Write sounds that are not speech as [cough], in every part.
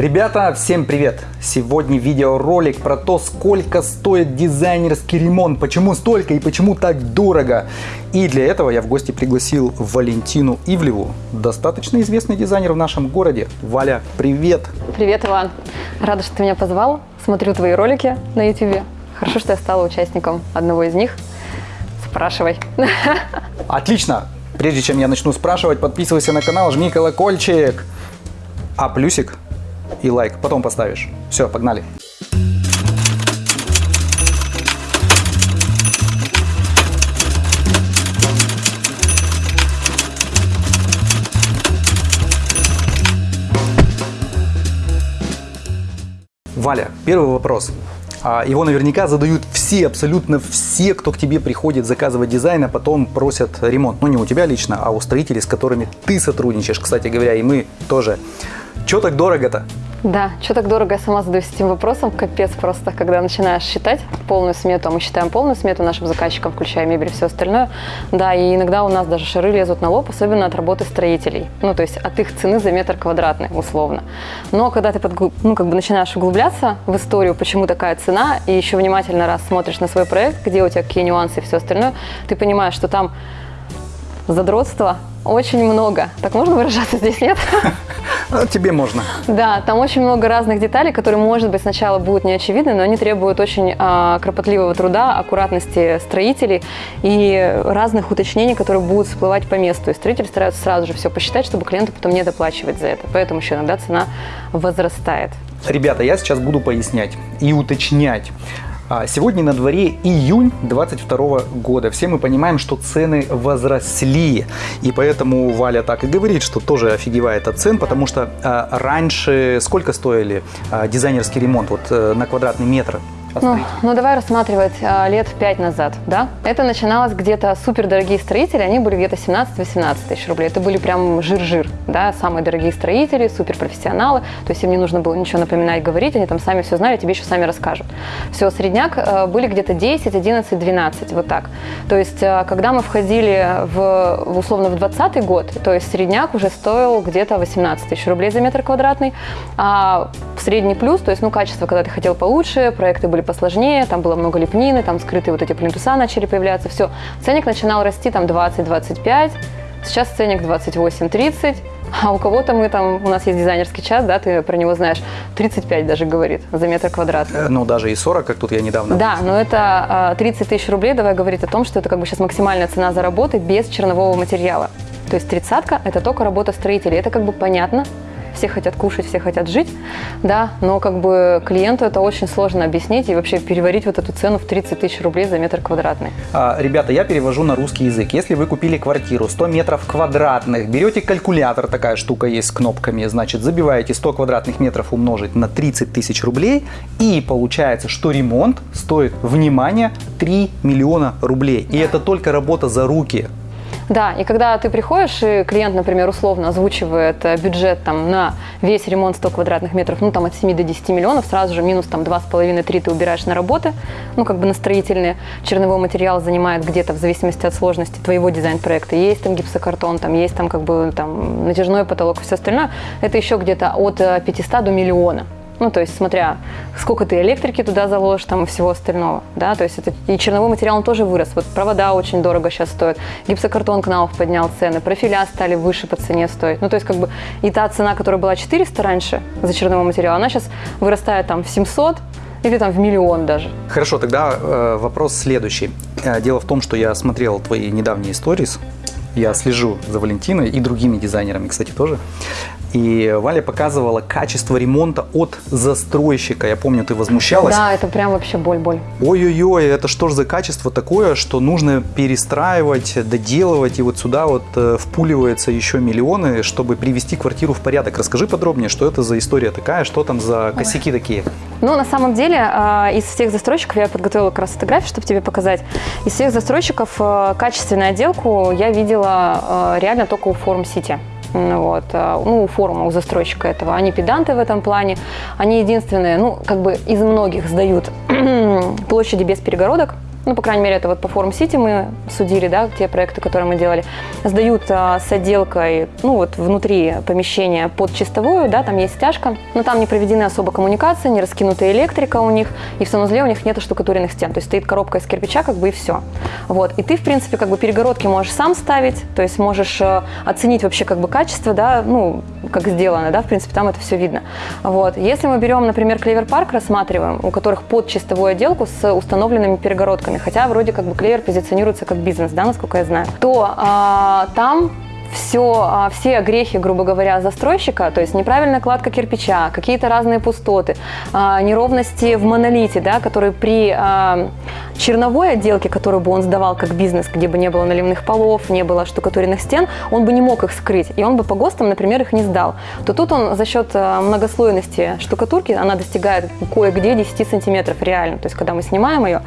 Ребята, всем привет! Сегодня видеоролик про то, сколько стоит дизайнерский ремонт, почему столько и почему так дорого. И для этого я в гости пригласил Валентину Ивлеву, достаточно известный дизайнер в нашем городе. Валя, привет! Привет, Иван! Рада, что ты меня позвал. Смотрю твои ролики на YouTube. Хорошо, что я стала участником одного из них. Спрашивай. [laughs] Отлично! Прежде чем я начну спрашивать, подписывайся на канал, жми колокольчик. А плюсик и лайк потом поставишь. Все, погнали. Валя, первый вопрос. А, Его наверняка задают все, абсолютно все, кто к тебе приходит заказывать дизайн, а потом просят ремонт. Ну, не у тебя лично, а у строителей, с которыми ты сотрудничаешь, кстати говоря, и мы тоже. Че так дорого-то? Да, что так дорого, я сама задаюсь этим вопросом. Капец просто, когда начинаешь считать полную смету, а мы считаем полную смету нашим заказчикам, включая мебель и все остальное. Да, и иногда у нас даже шары лезут на лоб, особенно от работы строителей. Ну, то есть от их цены за метр квадратный, условно. Но когда ты подгл... ну, как бы начинаешь углубляться в историю, почему такая цена, и еще внимательно раз смотришь на свой проект, где у тебя какие нюансы и все остальное, ты понимаешь, что там задротства очень много. Так можно выражаться здесь, нет? [laughs] А, Тебе можно. Да, там очень много разных деталей, которые, может быть, сначала будут не очевидны, но они требуют очень а, кропотливого труда, аккуратности строителей и разных уточнений, которые будут всплывать по месту. И строители стараются сразу же все посчитать, чтобы клиенту потом не доплачивать за это. Поэтому еще иногда цена возрастает. Ребята, я сейчас буду пояснять и уточнять. А, Сегодня на дворе июнь 22 года. Все мы понимаем, что цены возросли. И поэтому Валя так и говорит, что тоже офигевает от цен, потому что а, раньше сколько стоили а, дизайнерский ремонт вот, э, на квадратный метр? Ну, ну, давай рассматривать а, лет пять назад, да? Это начиналось где-то супер дорогие строители, они были где-то 17-18 тысяч рублей. Это были прям жир-жир, да, самые дорогие строители, супер профессионалы. То есть им не нужно было ничего напоминать, говорить, они там сами все знали, тебе еще сами расскажут. Все, средняк а, были где-то 10, 11, 12, вот так. То есть, а, когда мы входили в, в, условно в 20 год, то есть средняк уже стоил где-то 18 тысяч рублей за метр квадратный, а средний плюс, то есть, ну, качество, когда ты хотел получше, проекты были посложнее, там было много лепнины, там скрытые вот эти плинтуса начали появляться, все. Ценник начинал расти там 20-25, сейчас ценник 28-30, а у кого-то мы там, у нас есть дизайнерский час, да, ты про него знаешь, 35 даже говорит за метр квадратный. Э, Ну, даже и 40, как тут я недавно. Да, но это а, 30 тысяч рублей, давай говорить о том, что это как бы сейчас максимальная цена за работы без чернового материала. То есть тридцатка – это только работа строителей. Это как бы понятно, все хотят кушать, все хотят жить, да, но как бы клиенту это очень сложно объяснить и вообще переварить вот эту цену в 30 тысяч рублей за метр квадратный. А, Ребята, я перевожу на русский язык. Если вы купили квартиру 100 метров квадратных, берете калькулятор, такая штука есть с кнопками, значит, забиваете 100 квадратных метров умножить на 30 тысяч рублей, и получается, что ремонт стоит, внимание, 3 миллиона рублей. И это только работа за руки. Да, и когда ты приходишь, и клиент, например, условно озвучивает э, бюджет там, на весь ремонт 100 квадратных метров, ну там от 7 до 10 миллионов, сразу же минус там 2,5-3 ты убираешь на работы, ну как бы на строительные. Черновой материал занимает где-то в зависимости от сложности твоего дизайн-проекта. Есть там гипсокартон, там есть там как бы там натяжной потолок и все остальное. Это еще где-то от э, 500 до миллиона. Ну, то есть, смотря, сколько ты электрики туда заложишь, там, и всего остального, да, то есть, это, и черновой материал, он тоже вырос, вот провода очень дорого сейчас стоят, гипсокартон Кнаuf поднял цены, профиля стали выше по цене стоить, ну, то есть, как бы, и та цена, которая была 400 раньше за черновой материал, она сейчас вырастает, там, в 700, или там в миллион даже. Хорошо, тогда э, вопрос следующий. Э, Дело в том, что я смотрел твои недавние сторис, я слежу за Валентиной и другими дизайнерами, кстати, тоже. И Валя показывала качество ремонта от застройщика. Я помню, ты возмущалась. Да, это прям вообще боль-боль. Ой-ой-ой, это что ж за качество такое, что нужно перестраивать, доделывать, и вот сюда вот э, впуливается еще миллионы, чтобы привести квартиру в порядок. Расскажи подробнее, что это за история такая, что там за косяки такие? Ну, на самом деле, а, из всех застройщиков, я подготовила как раз фотографию, чтобы тебе показать, из всех застройщиков а, качественную отделку я видела а, реально только у Форум Сити. Вот, а, ну, у форума, у застройщика этого. Они педанты в этом плане. Они единственные, ну, как бы из многих сдают [clears throat] площади без перегородок. Ну, по крайней мере, это вот по форум Сити мы судили, да, те проекты, которые мы делали, сдают а, с отделкой, ну, вот внутри помещения под чистовую, да, там есть стяжка, но там не проведены особо коммуникации, не раскинутая электрика у них, и в санузле у них нет штукатуренных стен, то есть стоит коробка из кирпича, как бы и все. Вот, и ты, в принципе, как бы перегородки можешь сам ставить, то есть можешь э, оценить вообще как бы качество, да, ну, как сделано, да, в принципе, там это все видно. Вот, если мы берем, например, Клевер Парк рассматриваем, у которых под чистовую отделку с установленными перегородками, хотя вроде как бы Клевер позиционируется как бизнес, да, насколько я знаю, то а, там все, а, все грехи, грубо говоря, застройщика, то есть неправильная кладка кирпича, какие-то разные пустоты, а, неровности в монолите, да, которые при а, черновой отделке, которую бы он сдавал как бизнес, где бы не было наливных полов, не было штукатуренных стен, он бы не мог их скрыть, и он бы по ГОСТам, например, их не сдал. То тут он за счет многослойности штукатурки, она достигает кое-где 10 сантиметров реально, то есть когда мы снимаем ее,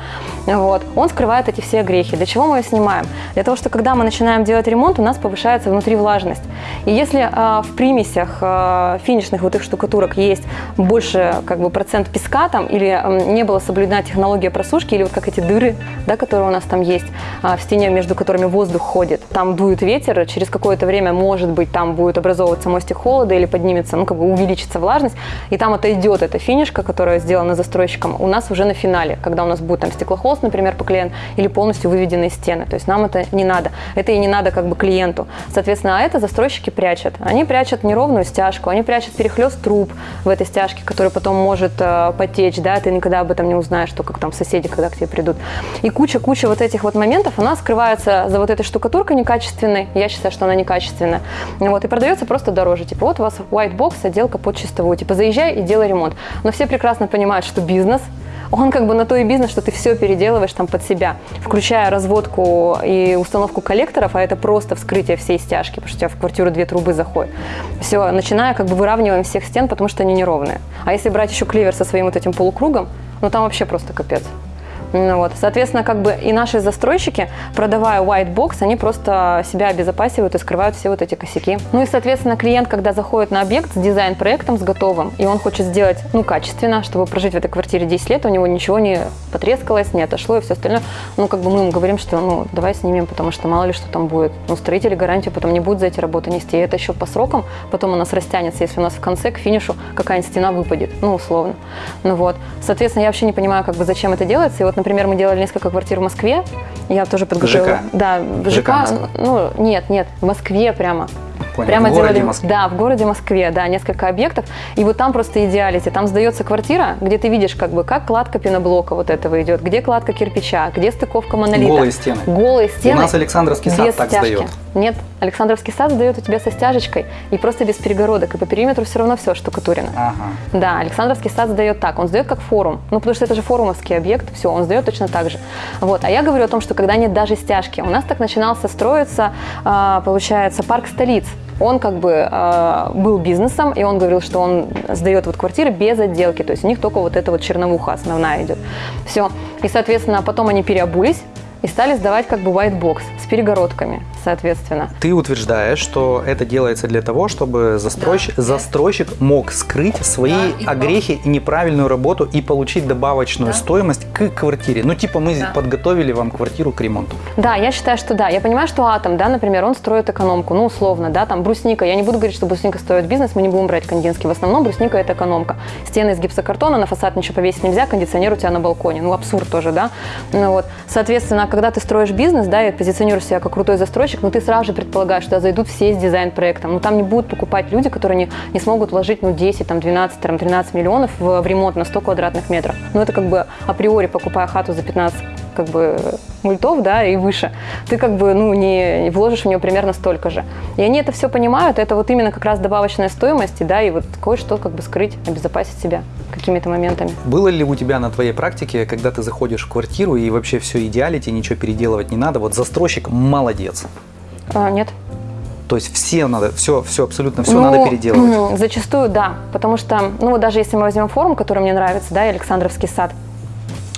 вот, он скрывает эти все грехи. Для чего мы ее снимаем? Для того, что когда мы начинаем делать ремонт, у нас повышается внутри влажность. И если э, в примесях э, финишных вот их штукатурок есть больше как бы процент песка там или э, не была соблюдена технология просушки или вот как эти дыры, да, которые у нас там есть э, в стене, между которыми воздух ходит, там дует ветер, через какое-то время может быть там будет образовываться мостик холода или поднимется, ну как бы увеличится влажность, и там отойдет эта финишка, которая сделана застройщиком, у нас уже на финале, когда у нас будет там стеклохолст, например, поклеен или полностью выведенные стены. То есть нам это не надо. Это и не надо как бы клиенту. Соответственно, а это застройщики прячут. Они прячут неровную стяжку, они прячут перехлест труб в этой стяжке, который потом может э, потечь, да, ты никогда об этом не узнаешь, что как там соседи, когда к тебе придут. И куча-куча вот этих вот моментов, она скрывается за вот этой штукатуркой некачественной, я считаю, что она некачественная, вот, и продается просто дороже. Типа, вот у вас white box, отделка под чистовую, типа, заезжай и делай ремонт. Но все прекрасно понимают, что бизнес – он как бы на то и бизнес, что ты все переделываешь там под себя, включая разводку и установку коллекторов, а это просто вскрытие всей стяжки, потому что у тебя в квартиру две трубы заходят. Все, начиная как бы выравниваем всех стен, потому что они неровные. А если брать еще кливер со своим вот этим полукругом, ну там вообще просто капец. Ну, вот. Соответственно, как бы и наши застройщики, продавая white box, они просто себя обезопасивают и скрывают все вот эти косяки. Ну и, соответственно, клиент, когда заходит на объект с дизайн-проектом, с готовым, и он хочет сделать, ну, качественно, чтобы прожить в этой квартире 10 лет, у него ничего не потрескалось, не отошло и все остальное, ну, как бы мы ему говорим, что, ну, давай снимем, потому что мало ли что там будет. Ну, строители гарантию потом не будут за эти работы нести. И это еще по срокам, потом у нас растянется, если у нас в конце, к финишу, какая-нибудь стена выпадет, ну, условно. Ну, вот. Соответственно, я вообще не понимаю, как бы, зачем это делается. И вот, например, мы делали несколько квартир в Москве. Я тоже подготовила. ЖК? Да, в ЖК. ЖК ну, нет, нет, в Москве прямо. Понял. Прямо в городе делали, Москве. да, в городе Москве, да, несколько объектов. И вот там просто идеалити. Там сдается квартира, где ты видишь, как бы, как кладка пеноблока вот этого идет, где кладка кирпича, где стыковка монолита. Голые стены. Голые стены. У нас Александровский сад без так стяжки. сдает. Нет, Александровский сад сдает у тебя со стяжечкой и просто без перегородок. И по периметру все равно все штукатурено. Ага. Да, Александровский сад сдает так. Он сдает как форум. Ну, потому что это же форумовский объект. Все, он сдает точно так же. Вот. А я говорю о том, что когда нет даже стяжки. У нас так начинался строиться, а, получается, парк столиц. Он как бы а, был бизнесом, и он говорил, что он сдает вот квартиры без отделки. То есть у них только вот эта вот черновуха основная идет. Все. И, соответственно, потом они переобулись и стали сдавать как бы white box с перегородками, соответственно. Ты утверждаешь, что это делается для того, чтобы застройщик, застройщик мог скрыть свои Да, и огрехи и неправильную работу и получить добавочную Да. стоимость к квартире. Ну, типа мы Да. подготовили вам квартиру к ремонту. Да, я считаю, что да. Я понимаю, что Атом, да, например, он строит экономку, ну, условно, да, там брусника. Я не буду говорить, что брусника стоит бизнес, мы не будем брать кандинский. В основном брусника – это экономка. Стены из гипсокартона, на фасад ничего повесить нельзя, кондиционер у тебя на балконе. Ну, абсурд тоже, да. Ну, вот. Соответственно, когда ты строишь бизнес, да, и позиционируешь себя как крутой застройщик, ну, ты сразу же предполагаешь, что зайдут все с дизайн-проектом. Ну, там не будут покупать люди, которые не, не смогут вложить, ну, 10, там, 12, там, 13 миллионов в, в ремонт на 100 квадратных метров. Ну, это как бы априори, покупая хату за 15 как бы мультов, да, и выше, ты как бы, ну, не вложишь в нее примерно столько же. И они это все понимают, это вот именно как раз добавочная стоимость, да, и вот кое-что как бы скрыть, обезопасить себя какими-то моментами. Было ли у тебя на твоей практике, когда ты заходишь в квартиру и вообще все идеалити, ничего переделывать не надо, вот застройщик молодец. А, нет. То есть все надо, все, все абсолютно все Ну, надо переделывать. [clears throat] Зачастую, да. Потому что, ну вот даже если мы возьмем форум, который мне нравится, да, и Александровский сад,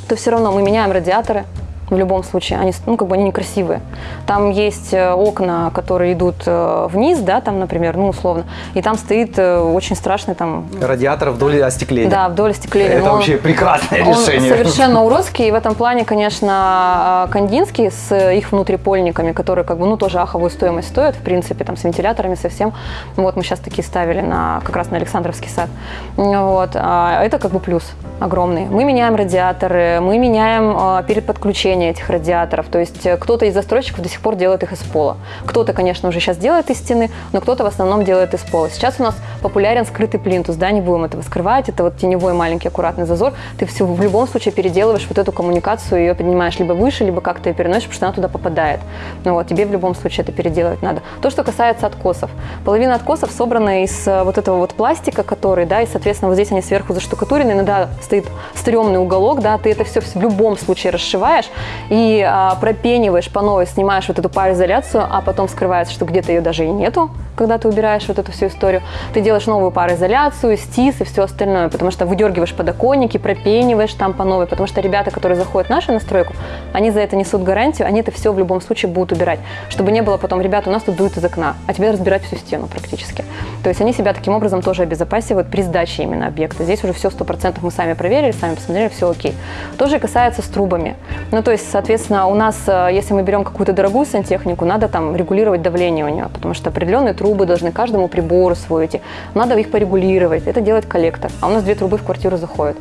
то все равно мы меняем радиаторы, в любом случае. Они, ну, как бы они некрасивые. Там есть э, окна, которые идут э, вниз, да, там, например, ну, условно, и там стоит э, очень страшный там... Радиатор вдоль остекления. Да, вдоль остекления. Это Но вообще прекрасное он решение. совершенно уродский, и в этом плане, конечно, Кандинский с их внутрипольниками, которые как бы, ну, тоже аховую стоимость стоят, в принципе, там, с вентиляторами совсем. Вот мы сейчас такие ставили на, как раз на Александровский сад. Вот. А это как бы плюс огромный. Мы меняем радиаторы, мы меняем а, перед подключением этих радиаторов. То есть э, кто-то из застройщиков до сих пор делает их из пола. Кто-то, конечно, уже сейчас делает из стены, но кто-то в основном делает из пола. Сейчас у нас популярен скрытый плинтус, да, не будем этого скрывать. Это вот теневой маленький аккуратный зазор. Ты все в любом случае переделываешь вот эту коммуникацию, ее поднимаешь либо выше, либо как-то ее переносишь, потому что она туда попадает. Ну вот, тебе в любом случае это переделывать надо. То, что касается откосов. Половина откосов собрана из э, вот этого вот пластика, который, да, и, соответственно, вот здесь они сверху заштукатурены, иногда стоит стрёмный уголок, да, ты это все в любом случае расшиваешь, и а, пропениваешь по новой, снимаешь вот эту пароизоляцию, а потом скрывается, что где-то ее даже и нету, когда ты убираешь вот эту всю историю. Ты делаешь новую пароизоляцию, стис и все остальное, потому что выдергиваешь подоконники, пропениваешь там по новой, потому что ребята, которые заходят в нашу настройку, они за это несут гарантию, они это все в любом случае будут убирать, чтобы не было потом, ребята, у нас тут дует из окна, а тебе разбирать всю стену практически. То есть они себя таким образом тоже обезопасивают при сдаче именно объекта. Здесь уже все 100% мы сами проверили, сами посмотрели, все окей. Тоже касается с трубами. Ну, то есть, соответственно, у нас, э, если мы берем какую-то дорогую сантехнику, надо там регулировать давление у нее, потому что определенные трубы должны каждому прибору свой идти. Надо их порегулировать. Это делает коллектор. А у нас две трубы в квартиру заходят.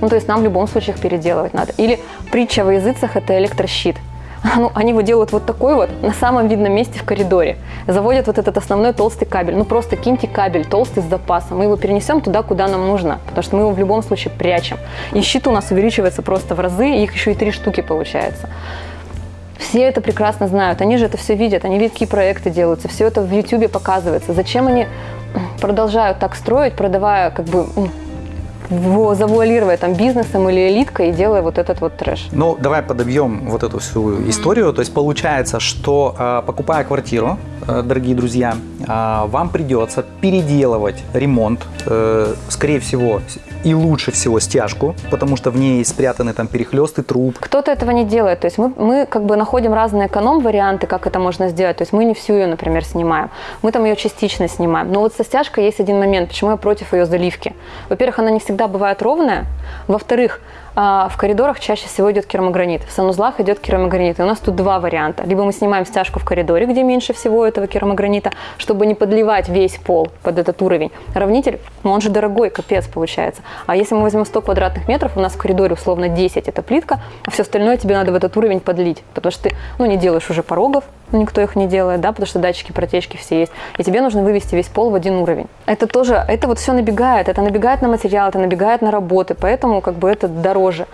Ну, то есть нам в любом случае их переделывать надо. Или притча во языцах – это электрощит. [laughs] ну, они его делают вот такой вот на самом видном месте в коридоре. Заводят вот этот основной толстый кабель. Ну, просто киньте кабель толстый с запасом. Мы его перенесем туда, куда нам нужно, потому что мы его в любом случае прячем. И щит у нас увеличивается просто в разы, их еще и три штуки получается. Все это прекрасно знают, они же это все видят, они видят, какие проекты делаются, все это в YouTube показывается. Зачем они [clears throat] продолжают так строить, продавая как бы завуалируя там бизнесом или элиткой и делая вот этот вот трэш. Ну, давай подобьем вот эту всю историю. То есть получается, что э, покупая квартиру, дорогие друзья, э, вам придется переделывать ремонт, скорее всего, и лучше всего стяжку, потому что в ней спрятаны там перехлесты труб. Кто-то этого не делает. То есть мы, мы как бы находим разные эконом-варианты, как это можно сделать. То есть мы не всю ее, например, снимаем. Мы там ее частично снимаем. Но вот со стяжкой есть один момент, почему я против ее заливки. Во-первых, она не всегда бывает ровная. Во-вторых, а, в коридорах чаще всего идет керамогранит, в санузлах идет керамогранит. И у нас тут два варианта. Либо мы снимаем стяжку в коридоре, где меньше всего этого керамогранита, чтобы не подливать весь пол под этот уровень. Равнитель, ну он же дорогой, капец получается. А если мы возьмем 100 квадратных метров, у нас в коридоре условно 10 это плитка, а все остальное тебе надо в этот уровень подлить. Потому что ты ну, не делаешь уже порогов, ну, никто их не делает, да, потому что датчики протечки все есть. И тебе нужно вывести весь пол в один уровень. Это тоже, это вот все набегает, это набегает на материал, это набегает на работы, поэтому как бы это дороже.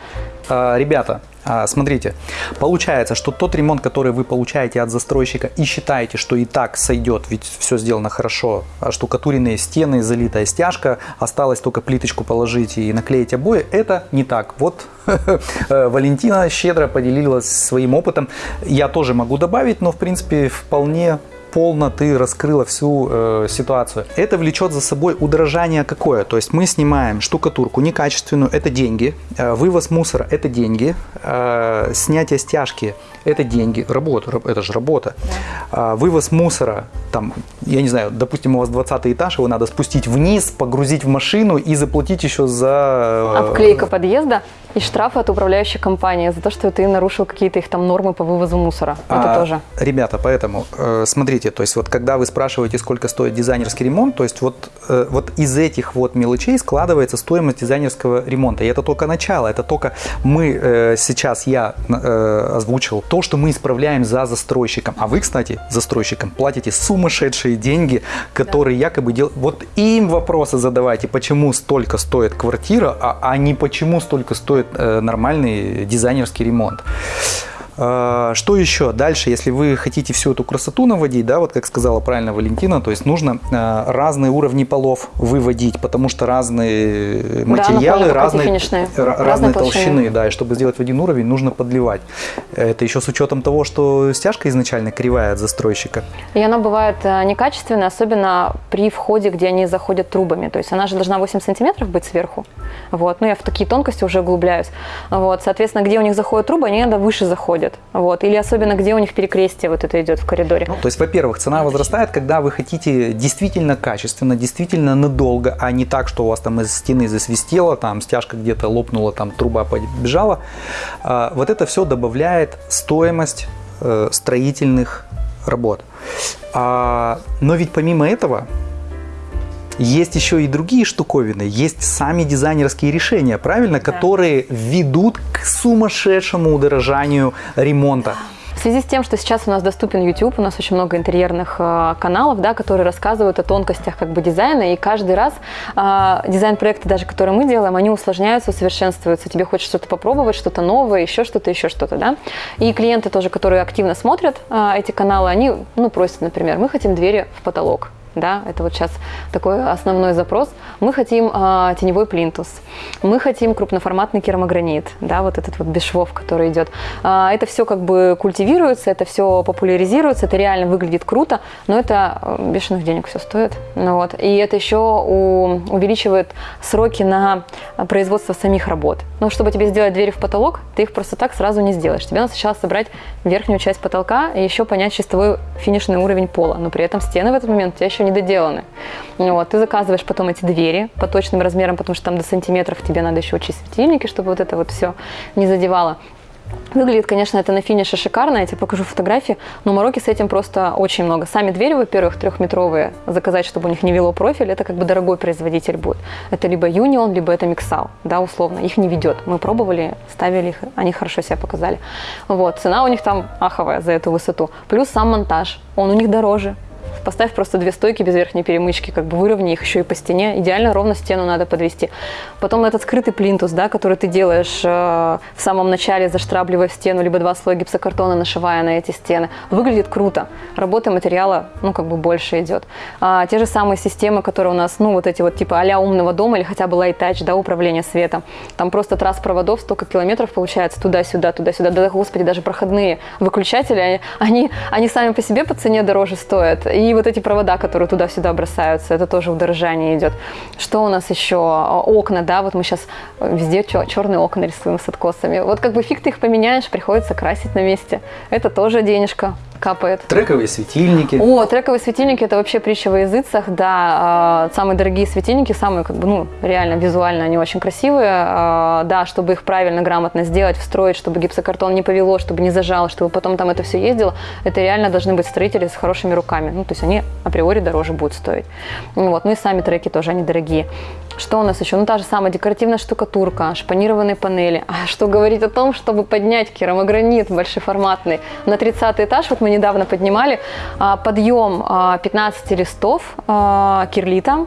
А, ребята, смотрите, получается, что тот ремонт, который вы получаете от застройщика и считаете, что и так сойдет, ведь все сделано хорошо, а штукатуренные стены, залитая стяжка, осталось только плиточку положить и наклеить обои, это не так. Вот [laughs] Валентина щедро поделилась своим опытом. Я тоже могу добавить, но в принципе вполне полно ты раскрыла всю э, ситуацию. Это влечет за собой удорожание какое? То есть мы снимаем штукатурку некачественную, это деньги, э, вывоз мусора – это деньги, э, снятие стяжки – это деньги, работа, это же работа. Да. Э, вывоз мусора, там, я не знаю, допустим, у вас 20 этаж, его надо спустить вниз, погрузить в машину и заплатить еще за… Э, Обклейка подъезда и штрафы от управляющей компании за то, что ты нарушил какие-то их там нормы по вывозу мусора. Это а, тоже. Ребята, поэтому э, смотрите, то есть вот когда вы спрашиваете, сколько стоит дизайнерский ремонт, то есть вот, э, вот из этих вот мелочей складывается стоимость дизайнерского ремонта. И это только начало, это только мы э, сейчас, я э, озвучил то, что мы исправляем за застройщиком. А вы, кстати, застройщикам платите сумасшедшие деньги, которые да. якобы делают. Вот им вопросы задавайте, почему столько стоит квартира, а, а не почему столько стоит нормальный дизайнерский ремонт. А, что еще? Дальше, если вы хотите всю эту красоту наводить, да, вот как сказала правильно Валентина, то есть нужно а, разные уровни полов выводить, потому что разные материалы, да, разные, разные, разные толщины, толщины, да, и чтобы сделать в один уровень, нужно подливать. Это еще с учетом того, что стяжка изначально кривая от застройщика. И она бывает э, некачественная, особенно при входе, где они заходят трубами. То есть она же должна 8 сантиметров быть сверху. Вот. Ну, я в такие тонкости уже углубляюсь. Вот. Соответственно, где у них заходят трубы, они иногда выше заходят. Вот. Или особенно, где у них перекрестие вот это идет в коридоре. Ну, то есть, во-первых, цена возрастает, когда вы хотите действительно качественно, действительно надолго, а не так, что у вас там из стены засвистело, там стяжка где-то лопнула, там труба побежала. А, вот это все добавляет стоимость э, строительных работ. А, но ведь помимо этого есть еще и другие штуковины, есть сами дизайнерские решения, правильно, да. которые ведут к сумасшедшему удорожанию ремонта. В связи с тем, что сейчас у нас доступен YouTube, у нас очень много интерьерных э, каналов, да, которые рассказывают о тонкостях как бы дизайна, и каждый раз э, дизайн-проекты, даже которые мы делаем, они усложняются, усовершенствуются. Тебе хочется что-то попробовать, что-то новое, еще что-то, еще что-то, да. И клиенты тоже, которые активно смотрят э, эти каналы, они, ну, просят, например, мы хотим двери в потолок, да, это вот сейчас такой основной запрос. Мы хотим э, теневой плинтус, мы хотим крупноформатный керамогранит, да, вот этот вот без швов, который идет. Э, это все как бы культивируется, это все популяризируется, это реально выглядит круто, но это э, бешеных денег все стоит. Ну, вот. И это еще у, увеличивает сроки на производство самих работ. Ну, чтобы тебе сделать двери в потолок, ты их просто так сразу не сделаешь. Тебе надо сначала собрать верхнюю часть потолка и еще понять чистовой финишный уровень пола. Но при этом стены в этот момент у тебя еще не доделаны. Вот, ты заказываешь потом эти двери по точным размерам, потому что там до сантиметров тебе надо еще учить светильники, чтобы вот это вот все не задевало. Выглядит, конечно, это на финише шикарно, я тебе покажу фотографии, но мороки с этим просто очень много. Сами двери, во-первых, трехметровые, заказать, чтобы у них не вело профиль, это как бы дорогой производитель будет. Это либо Union, либо это Mixal, да, условно. Их не ведет. Мы пробовали, ставили их, они хорошо себя показали. Вот, цена у них там аховая за эту высоту. Плюс сам монтаж, он у них дороже, Поставь просто две стойки без верхней перемычки, как бы выровни их еще и по стене. Идеально ровно стену надо подвести. Потом этот скрытый плинтус, да, который ты делаешь э, в самом начале, заштабливая в стену, либо два слоя гипсокартона, нашивая на эти стены. Выглядит круто. Работа материала, ну, как бы больше идет. А, те же самые системы, которые у нас, ну, вот эти вот типа а умного дома или хотя бы touch, да, управление светом. Там просто трасс проводов, столько километров получается туда-сюда, туда-сюда. Да, господи, даже проходные выключатели, они, они сами по себе по цене дороже стоят. И вот эти провода, которые туда-сюда бросаются, это тоже удорожание идет. Что у нас еще? Окна, да, вот мы сейчас везде черные окна рисуем с откосами. Вот как бы фиг ты их поменяешь, приходится красить на месте. Это тоже денежка капает. Трековые светильники. О, трековые светильники это вообще притча во языцах, да. Э, самые дорогие светильники, самые, как бы, ну, реально визуально они очень красивые. Э, да, чтобы их правильно, грамотно сделать, встроить, чтобы гипсокартон не повело, чтобы не зажало, чтобы потом там это все ездило, это реально должны быть строители с хорошими руками. Ну, то есть они априори дороже будут стоить. Вот. Ну и сами треки тоже, они дорогие. Что у нас еще? Ну, та же самая декоративная штукатурка, шпанированные панели. А что говорить о том, чтобы поднять керамогранит большеформатный на 30 этаж, вот мы недавно поднимали, а, подъем 15 а, листов а, кирлита,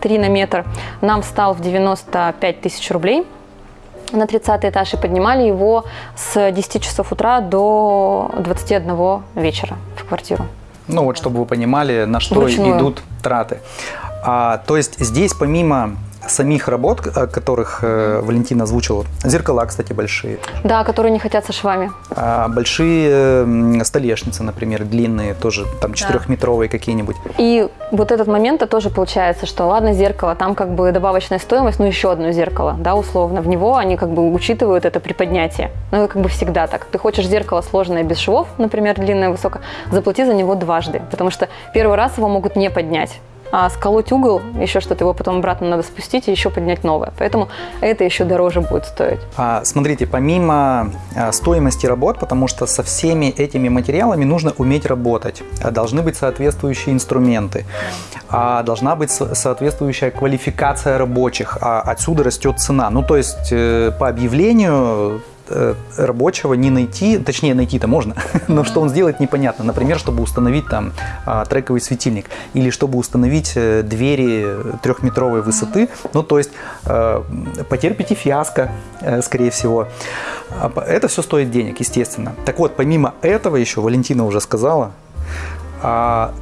3 на метр, нам стал в 95 тысяч рублей на 30 этаж и поднимали его с 10 часов утра до 21 вечера в квартиру. Ну вот, чтобы вы понимали, на что Вручную. идут траты. А, то есть здесь помимо самих работ, о которых э, Валентина озвучила, зеркала, кстати, большие. Да, которые не хотят со швами. А большие столешницы, например, длинные, тоже там четырехметровые да. какие-нибудь. И вот этот момент -то тоже получается, что ладно, зеркало, там как бы добавочная стоимость, ну еще одно зеркало, да, условно. В него они как бы учитывают это при поднятии. Ну, это как бы всегда так. Ты хочешь зеркало сложное без швов, например, длинное, высокое, заплати за него дважды, потому что первый раз его могут не поднять а сколоть угол, еще что-то его потом обратно надо спустить и еще поднять новое. Поэтому это еще дороже будет стоить. А, смотрите, помимо а, стоимости работ, потому что со всеми этими материалами нужно уметь работать, а, должны быть соответствующие инструменты, а, должна быть соответствующая квалификация рабочих, а отсюда растет цена. Ну, то есть э, по объявлению рабочего не найти, точнее найти-то можно, [laughs] но что он сделает непонятно. Например, чтобы установить там а, трековый светильник или чтобы установить э, двери трехметровой высоты. Ну, то есть э, потерпите фиаско, э, скорее всего. А Это все стоит денег, естественно. Так вот, помимо этого еще, Валентина уже сказала,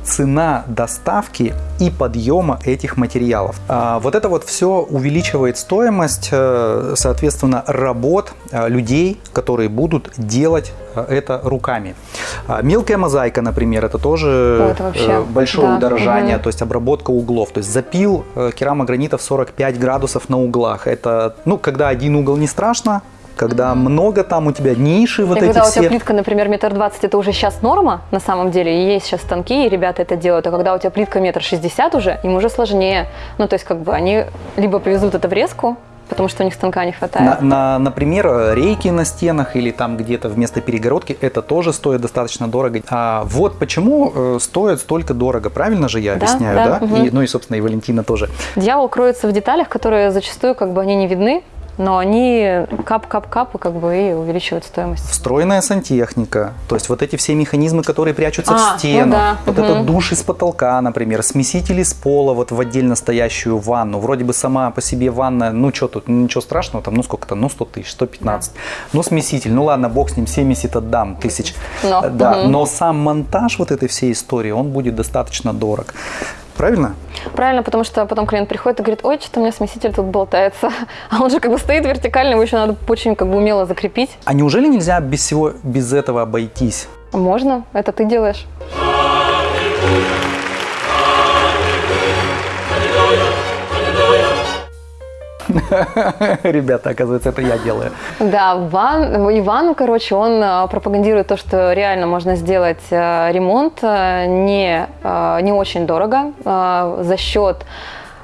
цена доставки и подъема этих материалов. А, Вот это вот все увеличивает стоимость, э, соответственно, работ э, людей, которые будут делать э, это руками. А, Мелкая мозаика, например, это тоже это вообще, большое да. удорожание, Мгм. то есть обработка углов. То есть запил керамогранитов 45 градусов на углах. Это, ну, когда один угол не страшно, когда много там у тебя ниши вот и эти когда у все. тебя плитка, например, метр двадцать, это уже сейчас норма на самом деле, и есть сейчас станки, и ребята это делают, а когда у тебя плитка метр шестьдесят уже, им уже сложнее. Ну, то есть, как бы они либо повезут это в резку, потому что у них станка не На, хватает. на- например, рейки на стенах или там где-то вместо перегородки, это тоже стоит достаточно дорого. А вот почему э, стоит столько дорого, правильно же я Да, объясняю, да, да? мгм. И, ну и, собственно, и Валентина тоже. Дьявол кроется в деталях, которые зачастую как бы они не видны, но они кап-кап-кап как бы и увеличивают стоимость. Встроенная сантехника, то есть вот эти все механизмы, которые прячутся А, в ну стену, да, вот мгм. этот душ из потолка, например, смесители с пола вот в отдельно стоящую ванну. Вроде бы сама по себе ванна, ну что тут, ничего страшного, там, ну сколько там, ну 100 тысяч, 115. Ну смеситель, ну ладно, бог с ним, 70 отдам тысяч. Но, да, мгм. но сам монтаж вот этой всей истории, он будет достаточно дорог. Правильно? Правильно, потому что потом клиент приходит и говорит, ой, что-то у меня смеситель тут болтается. [laughs] А он же как бы стоит вертикально, его еще надо очень как бы умело закрепить. А неужели нельзя без всего, без этого обойтись? Можно, это ты делаешь. [laughs] Ребята, оказывается, это я делаю. Да, Ван, Иван, короче, он э, пропагандирует то, что реально можно сделать э, ремонт э, не, не очень дорого за счет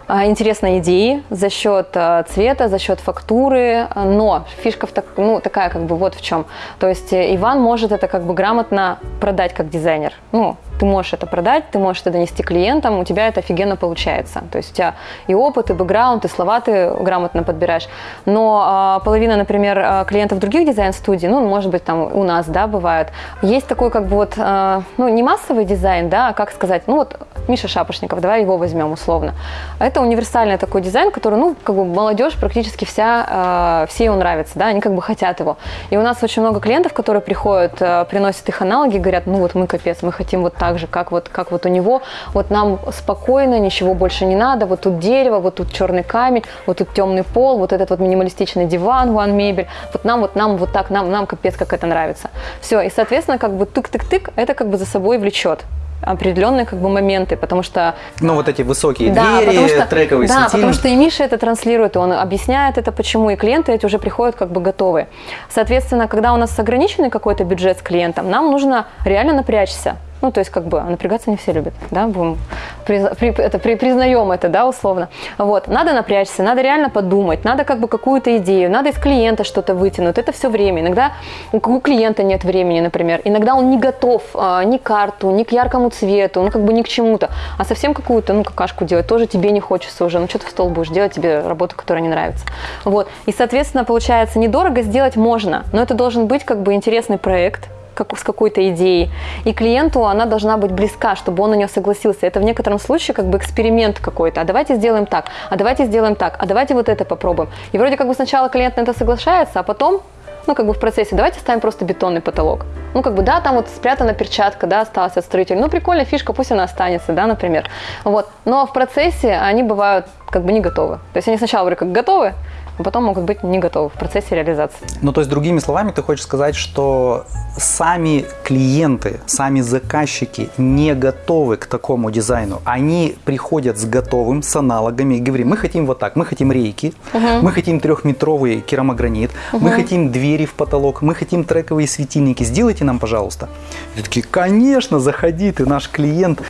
интересной идеи, за счет цвета, за счет фактуры, но фишка в так, ну, такая как бы вот в чем. То есть Иван может это как бы грамотно продать как дизайнер. Ну, ты можешь это продать, ты можешь это донести клиентам, у тебя это офигенно получается. То есть у тебя и опыт, и бэкграунд, и слова ты грамотно подбираешь. Но а, половина, например, а, клиентов других дизайн-студий, ну, может быть, там у нас, да, бывает, есть такой как бы вот, а, ну, не массовый дизайн, да, а как сказать, ну, вот Миша Шапошников, давай его возьмем условно. Это универсальный такой дизайн, который, ну, как бы молодежь практически вся, а, все ему нравится, да, они как бы хотят его. И у нас очень много клиентов, которые приходят, а, приносят их аналоги, говорят, ну, вот мы капец, мы хотим вот так же, как вот, как вот у него, вот нам спокойно, ничего больше не надо, вот тут дерево, вот тут черный камень, вот тут темный пол, вот этот вот минималистичный диван, one мебель, вот нам, вот нам, вот так, нам, нам капец, как это нравится. Все, и, соответственно, как бы тык-тык-тык, это как бы за собой влечет определенные как бы моменты, потому что Ну, вот эти высокие да, двери, потому что, трековый да, светильник. потому что и Миша это транслирует, и он объясняет это почему, и клиенты эти уже приходят как бы готовые. Соответственно, когда у нас ограниченный какой-то бюджет с клиентом, нам нужно реально напрячься. Ну, то есть, как бы, напрягаться не все любят, да, будем, при- при- это, при- признаем это, да, условно. Вот, надо напрячься, надо реально подумать, надо как бы какую-то идею, надо из клиента что-то вытянуть, это все время. Иногда у, клиента нет времени, например, иногда он не готов а, ни к карту, ни к яркому цвету, ну, как бы ни к чему-то, а совсем какую-то, ну, какашку делать тоже тебе не хочется уже, ну, что ты в стол будешь делать, тебе работа, которая не нравится. Вот, и, соответственно, получается, недорого сделать можно, но это должен быть как бы интересный проект, как, с какой-то идеей. И клиенту она должна быть близка, чтобы он на нее согласился. Это в некотором случае как бы эксперимент какой-то. А давайте сделаем так, а давайте сделаем так, а давайте вот это попробуем. И вроде как бы сначала клиент на это соглашается, а потом ну, как бы в процессе, давайте ставим просто бетонный потолок. Ну, как бы, да, там вот спрятана перчатка, да, осталась от строителя. Ну, прикольная фишка, пусть она останется, да, например. Вот. Но в процессе они бывают как бы не готовы. То есть они сначала вроде как готовы, потом могут быть не готовы в процессе реализации. Ну, то есть, другими словами, ты хочешь сказать, что сами клиенты, сами заказчики не готовы к такому дизайну. Они приходят с готовым, с аналогами и говорим, мы хотим вот так, мы хотим рейки, мы хотим трехметровый керамогранит, мы хотим двери в потолок, мы хотим трековые светильники, сделайте нам, пожалуйста. И такие, конечно, заходи, ты наш клиент.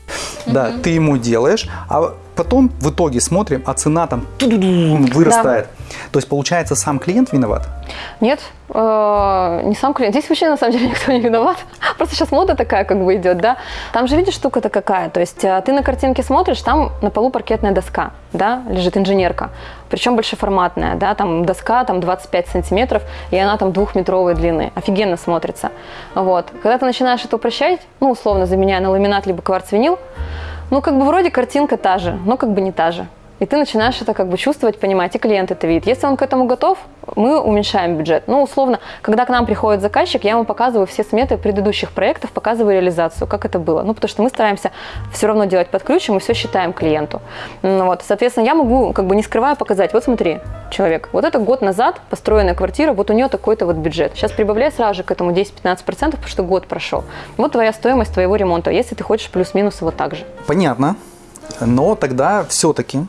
Да, ты ему делаешь, а потом в итоге смотрим, а цена там вырастает. Да. То есть, получается, сам клиент виноват? Нет, э, не сам клиент. Здесь вообще, на самом деле, [laughs] никто не виноват. Просто сейчас мода такая как бы идет, да. Там же, видишь, штука-то какая. То есть, э, ты на картинке смотришь, там на полу паркетная доска, да, лежит инженерка. Причем большеформатная, да, там доска там 25 сантиметров, и она там двухметровой длины. Офигенно смотрится. Вот. Когда ты начинаешь это упрощать, ну, условно заменяя на ламинат либо кварц-винил, ну, как бы вроде картинка та же, но как бы не та же. И ты начинаешь это как бы чувствовать, понимать, и клиент это видит. Если он к этому готов, мы уменьшаем бюджет. Ну, условно, когда к нам приходит заказчик, я ему показываю все сметы предыдущих проектов, показываю реализацию, как это было. Ну, потому что мы стараемся все равно делать под ключ, и мы все считаем клиенту. Ну, вот, соответственно, я могу, как бы не скрывая, показать, вот смотри, человек, вот это год назад построенная квартира, вот у нее такой-то вот бюджет. Сейчас прибавляй сразу же к этому 10-15%, потому что год прошел. Вот твоя стоимость твоего ремонта, если ты хочешь плюс-минус вот так же. Понятно. Но тогда все-таки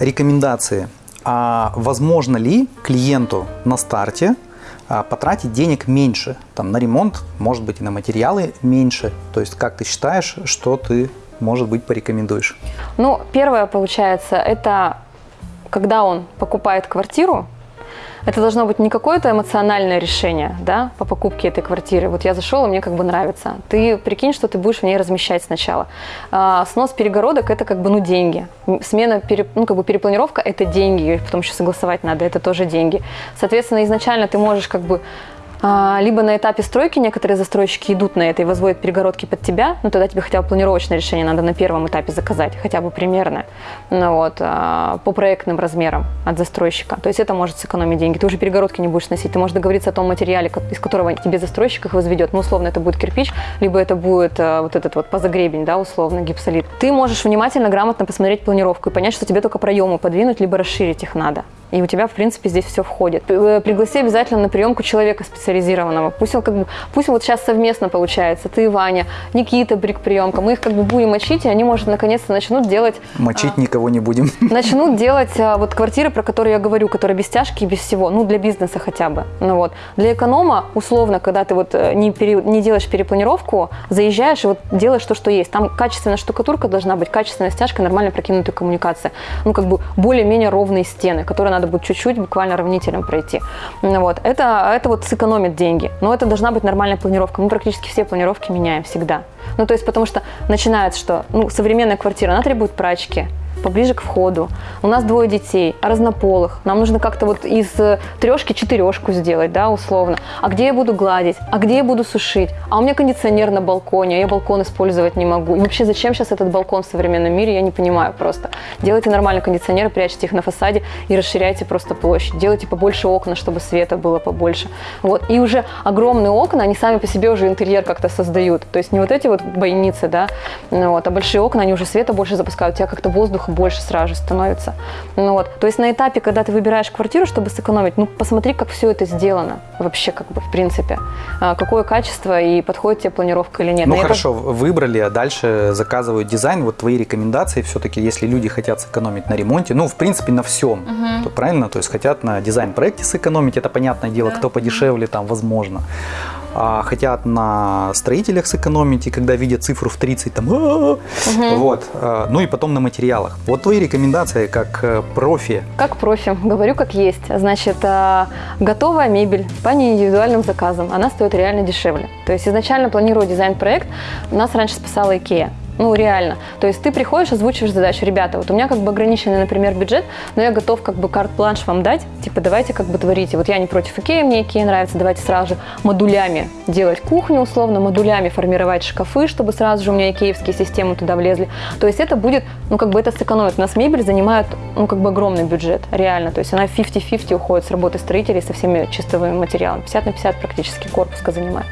рекомендации. А возможно ли клиенту на старте а, потратить денег меньше? Там, на ремонт, может быть, и на материалы меньше. То есть, как ты считаешь, что ты, может быть, порекомендуешь? Ну, первое, получается, это когда он покупает квартиру, это должно быть не какое-то эмоциональное решение да, по покупке этой квартиры. Вот я зашел, и мне как бы нравится. Ты прикинь, что ты будешь в ней размещать сначала. А, снос перегородок – это как бы ну, деньги. Смена, пере, ну, как бы перепланировка – это деньги. Потом еще согласовать надо, это тоже деньги. Соответственно, изначально ты можешь как бы либо на этапе стройки некоторые застройщики идут на это и возводят перегородки под тебя, ну тогда тебе хотя бы планировочное решение надо на первом этапе заказать, хотя бы примерно, ну, вот, а, по проектным размерам от застройщика. То есть это может сэкономить деньги. Ты уже перегородки не будешь носить, ты можешь договориться о том материале, из которого тебе застройщик их возведет. Ну, условно, это будет кирпич, либо это будет а, вот этот вот позагребень, да, условно, гипсолит. Ты можешь внимательно, грамотно посмотреть планировку и понять, что тебе только проемы подвинуть, либо расширить их надо. И у тебя, в принципе, здесь все входит. Э, пригласи обязательно на приемку человека специализированного. Пусть он как бы, пусть вот сейчас совместно получается. Ты, Ваня, Никита, брик приемка. Мы их как бы будем мочить, и они, может, наконец-то начнут делать... Мочить а, никого не будем. [laughs] Начнут делать а, вот квартиры, про которые я говорю, которые без тяжки и без всего. Ну, для бизнеса хотя бы. Ну вот. Для эконома, условно, когда ты вот э, не, пере, не делаешь перепланировку, заезжаешь и вот делаешь то, что есть. Там качественная штукатурка должна быть, качественная стяжка, нормально прокинутая коммуникация. Ну, как бы более-менее ровные стены, которые надо будет чуть-чуть буквально равнителем пройти. Вот. Это, это вот сэкономит деньги. Но это должна быть нормальная планировка. Мы практически все планировки меняем всегда. Ну, то есть, потому что начинается, что ну, современная квартира, она требует прачки, поближе к входу. У нас двое детей, разнополых. Нам нужно как-то вот из э, трешки четырешку сделать, да, условно. А где я буду гладить? А где я буду сушить? А у меня кондиционер на балконе, а я балкон использовать не могу. И вообще, зачем сейчас этот балкон в современном мире, я не понимаю просто. Делайте нормальный кондиционер, прячьте их на фасаде и расширяйте просто площадь. Делайте побольше окна, чтобы света было побольше. Вот. И уже огромные окна, они сами по себе уже интерьер как-то создают. То есть не вот эти вот бойницы, да, вот, а большие окна, они уже света больше запускают, у тебя как-то воздух воздуха больше сразу же становится. Ну, вот. То есть на этапе, когда ты выбираешь квартиру, чтобы сэкономить, ну посмотри, как все это сделано вообще, как бы, в принципе. А, какое качество и подходит тебе планировка или нет. Ну, Но хорошо, это... выбрали, а дальше заказывают дизайн. Вот твои рекомендации все-таки, если люди хотят сэкономить на ремонте, ну, в принципе, на всем, угу. то правильно? То есть хотят на дизайн-проекте сэкономить, это понятное дело, да. кто подешевле, там, возможно а, хотят на строителях сэкономить, и когда видят цифру в 30, там, угу. вот, а, ну и потом на материалах. Вот твои рекомендации как э, профи. Как профи, говорю как есть. Значит, а, готовая мебель по неиндивидуальным заказам, она стоит реально дешевле. То есть изначально планируя дизайн-проект, нас раньше спасала IKEA. Ну, реально. То есть ты приходишь, озвучиваешь задачу. Ребята, вот у меня как бы ограниченный, например, бюджет, но я готов как бы карт-планш вам дать. Типа, давайте как бы творите. Вот я не против Икеи, мне Икея нравится. Давайте сразу же модулями делать кухню, условно, модулями формировать шкафы, чтобы сразу же у меня икеевские системы туда влезли. То есть это будет, ну, как бы это сэкономит. У нас мебель занимает, ну, как бы огромный бюджет, реально. То есть она 50-50 уходит с работы строителей со всеми чистовыми материалами. 50 на 50 практически корпуска занимает.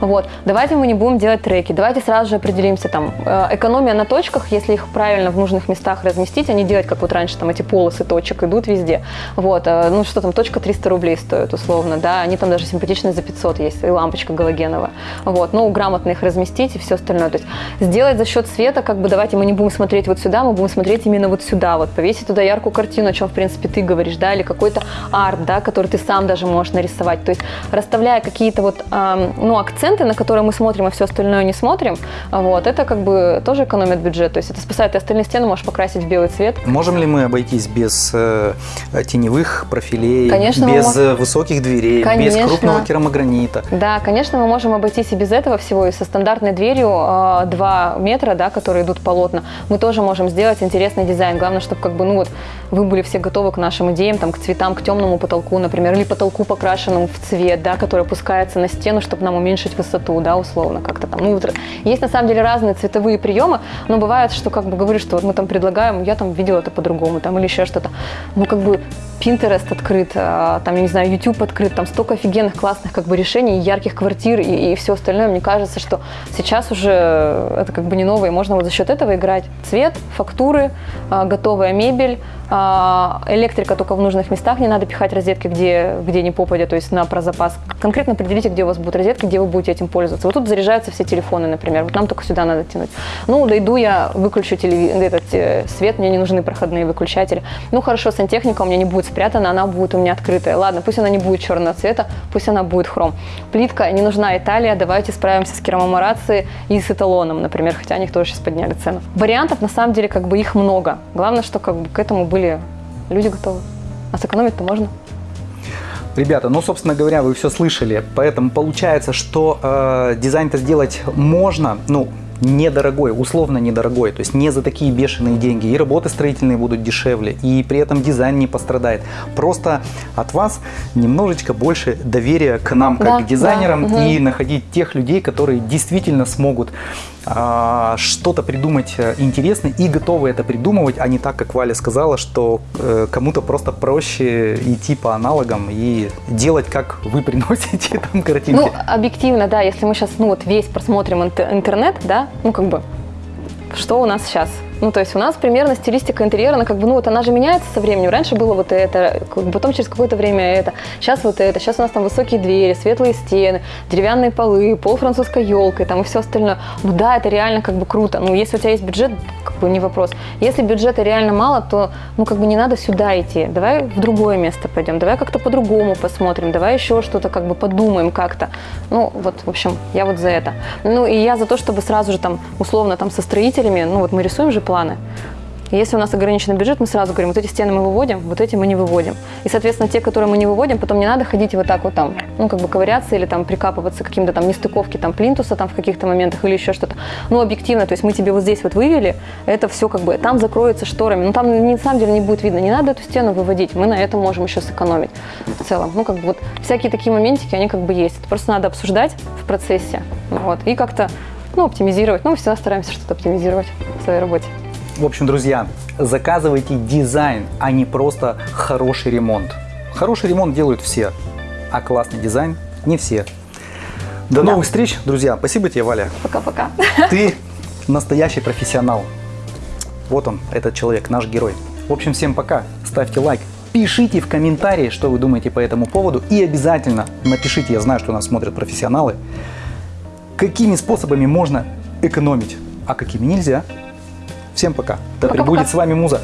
Вот. Давайте мы не будем делать треки. Давайте сразу же определимся там, э, экономия на точках, если их правильно в нужных местах разместить, а не делать, как вот раньше, там эти полосы точек идут везде. Вот, э, ну что там, точка 300 рублей стоит условно, да, они там даже симпатичные за 500 есть, и лампочка галогеновая. Вот, ну, грамотно их разместить и все остальное. То есть сделать за счет света, как бы давайте мы не будем смотреть вот сюда, мы будем смотреть именно вот сюда, вот повесить туда яркую картину, о чем, в принципе, ты говоришь, да, или какой-то арт, да, который ты сам даже можешь нарисовать. То есть расставляя какие-то вот, эм, ну, акценты, на которые мы смотрим, а все остальное не смотрим, вот, это как бы тоже, экономит бюджет. То есть это спасает, ты остальные стены можешь покрасить в белый цвет. Можем ли мы обойтись без э, теневых профилей, Конечно, без можем. э, высоких дверей, Конечно. без крупного керамогранита? Да, конечно, мы можем обойтись и без этого всего, и со стандартной дверью э, 2 метра, да, которые идут полотна, мы тоже можем сделать интересный дизайн. Главное, чтобы как бы, ну вот, вы были все готовы к нашим идеям, там, к цветам, к темному потолку, например, или потолку покрашенному в цвет, да, который опускается на стену, чтобы нам уменьшить высоту, да, условно, как-то там. Ну, есть на самом деле разные цветовые приемы, но бывает, что как бы говоришь, что вот мы там предлагаем, я там видела это по-другому, там, или еще что-то. Ну, как бы Pinterest открыт, а, там, я не знаю, YouTube открыт, там столько офигенных, классных как бы решений, ярких квартир и, и все остальное. Мне кажется, что сейчас уже это как бы не новое, можно вот за счет этого играть. Цвет, фактуры, а, готовая мебель, а, электрика только в нужных местах, не надо пихать розетки, где, где не попадя, то есть на про запас. Конкретно определите, где у вас будут розетки, где вы будете этим пользоваться. Вот тут заряжаются все телефоны, например, вот нам только сюда надо тянуть. Ну, дойду я, выключу телеви- этот э, свет, мне не нужны проходные выключатели. Ну, хорошо, сантехника у меня не будет спрятана, она будет у меня открытая. Ладно, пусть она не будет черного цвета, пусть она будет хром. Плитка, не нужна Италия, давайте справимся с керамоморацией и с эталоном, например, хотя они тоже сейчас подняли цену. Вариантов, на самом деле, как бы их много. Главное, что как бы к этому были люди готовы. А сэкономить-то можно. Ребята, ну, собственно говоря, вы все слышали, поэтому получается, что э, дизайн-то сделать можно, ну, недорогой, условно недорогой, то есть не за такие бешеные деньги. И работы строительные будут дешевле, и при этом дизайн не пострадает. Просто от вас немножечко больше доверия к нам, как Да, к дизайнерам, да, мгм. и находить тех людей, которые действительно смогут что-то придумать э, интересное и готовы это придумывать, а не так, как Валя сказала, что э, кому-то просто проще идти по аналогам и делать, как вы [laughs] приносите там картинки. Ну, объективно, да, если мы сейчас, ну, вот весь просмотрим интер- интернет, да, ну, как бы, что у нас сейчас? Ну, то есть у нас примерно стилистика интерьера, она как бы, ну, вот она же меняется со временем. Раньше было вот это, потом через какое-то время это, сейчас вот это, сейчас у нас там высокие двери, светлые стены, деревянные полы, пол французской елкой, там и все остальное. Ну да, это реально как бы круто. Ну, если у тебя есть бюджет, как бы не вопрос. Если бюджета реально мало, то, ну, как бы не надо сюда идти. Давай в другое место пойдем, давай как-то по-другому посмотрим, давай еще что-то как бы подумаем как-то. Ну, вот, в общем, я вот за это. Ну, и я за то, чтобы сразу же там, условно, там со строителями, ну, вот мы рисуем же планы. Если у нас ограниченный бюджет, мы сразу говорим, вот эти стены мы выводим, вот эти мы не выводим. И, соответственно, те, которые мы не выводим, потом не надо ходить вот так вот там, ну, как бы ковыряться или там прикапываться к каким-то там нестыковке там плинтуса там в каких-то моментах или еще что-то. Ну, объективно, то есть мы тебе вот здесь вот вывели, это все как бы, там закроется шторами, ну, там на самом деле не будет видно, не надо эту стену выводить, мы на этом можем еще сэкономить в целом. Ну, как бы вот всякие такие моментики, они как бы есть. Это просто надо обсуждать в процессе, вот, и как-то, ну, оптимизировать. Ну, мы всегда стараемся что-то оптимизировать в своей работе. В общем, друзья, заказывайте дизайн, а не просто хороший ремонт. Хороший ремонт делают все, а классный дизайн не все. До новых встреч, друзья. Спасибо тебе, Валя. Пока-пока. Ты [laughs] настоящий профессионал. Вот он, этот человек, наш герой. В общем, всем пока. Ставьте лайк. Пишите в комментарии, что вы думаете по этому поводу. И обязательно напишите, я знаю, что нас смотрят профессионалы, какими способами можно экономить, а какими нельзя. Всем пока. Да Пока-пока. пребудет с вами Муза.